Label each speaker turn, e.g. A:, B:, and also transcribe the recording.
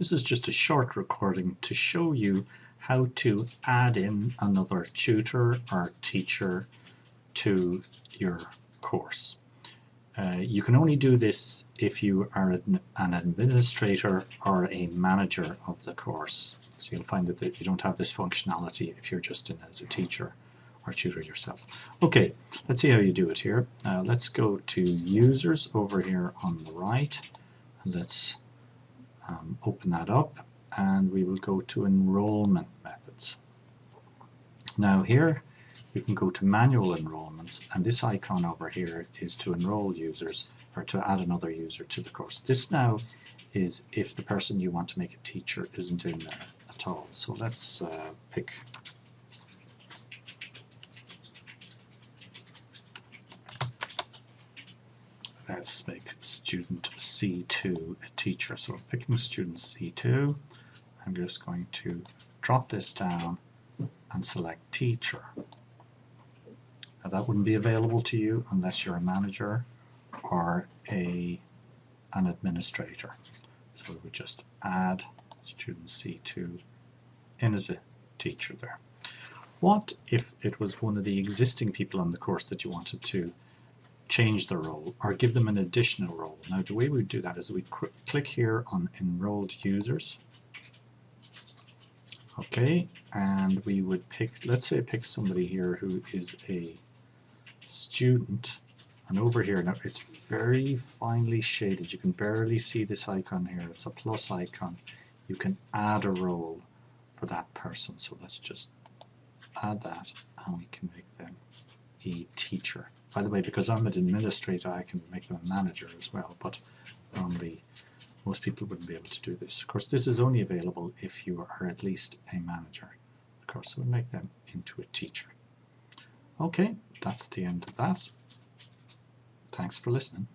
A: This is just a short recording to show you how to add in another tutor or teacher to your course. Uh, you can only do this if you are an, administrator or a manager of the course. So you'll find that you don't have this functionality if you're just in as a teacher or tutor yourself. Okay, let's see how you do it here. Uh, let's go to users over here on the right. And let's um, open that up and we will go to enrollment methods. Now here you can go to manual enrollments and this icon over here is to enroll users or to add another user to the course. This now is if the person you want to make a teacher isn't in there at all. So let's uh, pick let's make student C2 a teacher. So I'm picking student C2. I'm just going to drop this down and select teacher. Now that wouldn't be available to you unless you're a manager or a an administrator. So we would just add student C2 in as a teacher there. What if it was one of the existing people on the course that you wanted to change the role or give them an additional role. Now the way we do that is we click here on enrolled users. Okay, and we would pick, let's say pick somebody here who is a student. And over here now it's very finely shaded. You can barely see this icon here. It's a plus icon. You can add a role for that person. So let's just add that and we can make them a teacher by the way, because I'm an administrator, I can make them a manager as well, but um, normally most people wouldn't be able to do this. Of course, this is only available if you are at least a manager. Of course, so we'll make them into a teacher. Okay, that's the end of that. Thanks for listening.